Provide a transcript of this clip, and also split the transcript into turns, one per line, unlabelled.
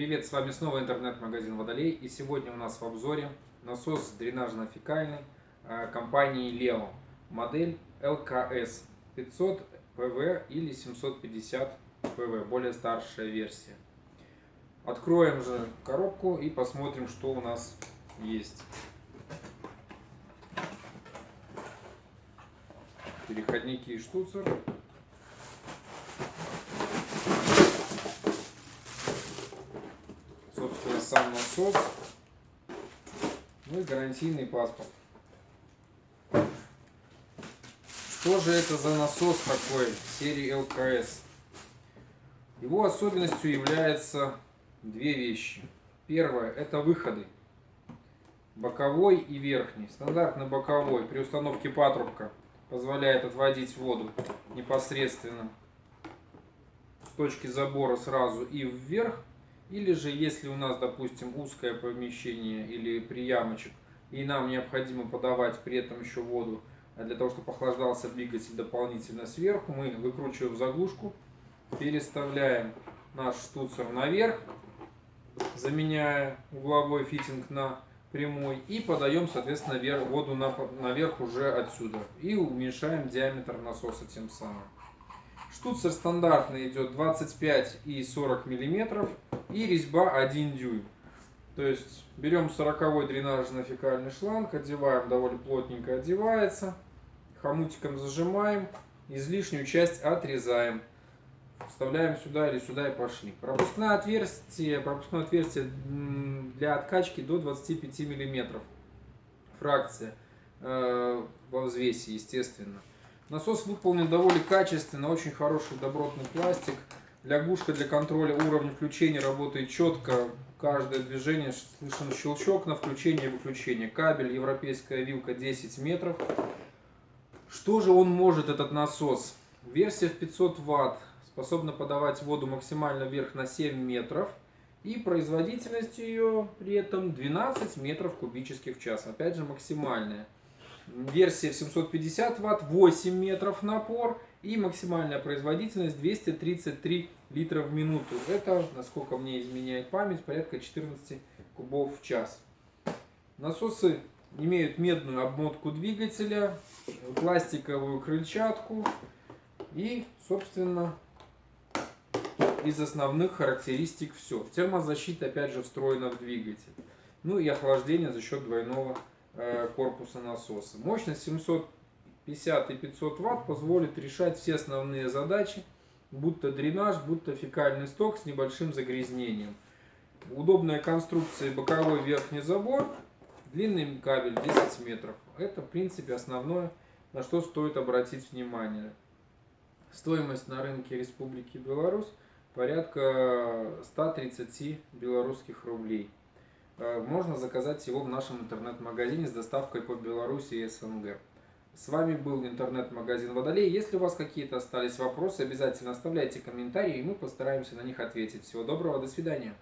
Привет, с вами снова интернет-магазин Водолей и сегодня у нас в обзоре насос дренажно-фекальный э, компании Leo, модель LKS 500 PV или 750 PV, более старшая версия. Откроем же коробку и посмотрим, что у нас есть. Переходники и штуцер. собственно, сам насос, ну и гарантийный паспорт. Что же это за насос такой серии ЛКС? Его особенностью являются две вещи. Первое – это выходы. Боковой и верхний. Стандартный боковой при установке патрубка позволяет отводить воду непосредственно с точки забора сразу и вверх или же, если у нас, допустим, узкое помещение или приямочек, и нам необходимо подавать при этом еще воду, а для того, чтобы охлаждался двигатель дополнительно сверху, мы выкручиваем заглушку, переставляем наш штуцер наверх, заменяя угловой фитинг на прямой, и подаем, соответственно, воду наверх уже отсюда. И уменьшаем диаметр насоса тем самым. Штуцер стандартный идет 25 и 40 миллиметров и резьба 1 дюйм. То есть берем 40 дренажный фекальный шланг, одеваем, довольно плотненько одевается, хомутиком зажимаем, излишнюю часть отрезаем. Вставляем сюда или сюда и пошли. Пропускное отверстие, пропускное отверстие для откачки до 25 миллиметров. Фракция э, во взвесе, естественно. Насос выполнен довольно качественно, очень хороший добротный пластик. Лягушка для контроля уровня включения работает четко. Каждое движение слышен щелчок на включение и выключение. Кабель, европейская вилка 10 метров. Что же он может, этот насос? Версия в 500 ватт способна подавать воду максимально вверх на 7 метров. И производительность ее при этом 12 метров кубических в час. Опять же максимальная. Версия в 750 ватт, 8 метров напор и максимальная производительность 233 литра в минуту. Это, насколько мне изменяет память, порядка 14 кубов в час. Насосы имеют медную обмотку двигателя, пластиковую крыльчатку и, собственно, из основных характеристик все. Термозащита опять же встроена в двигатель. Ну и охлаждение за счет двойного корпуса насоса. Мощность 700 50 и 500 ватт позволит решать все основные задачи, будто дренаж, будто фекальный сток с небольшим загрязнением. Удобная конструкция боковой верхний забор, длинный кабель 10 метров. Это в принципе основное, на что стоит обратить внимание. Стоимость на рынке Республики Беларусь порядка 130 белорусских рублей. Э, можно заказать его в нашем интернет-магазине с доставкой по Беларуси и СНГ. С вами был интернет-магазин Водолей. Если у вас какие-то остались вопросы, обязательно оставляйте комментарии, и мы постараемся на них ответить. Всего доброго, до свидания.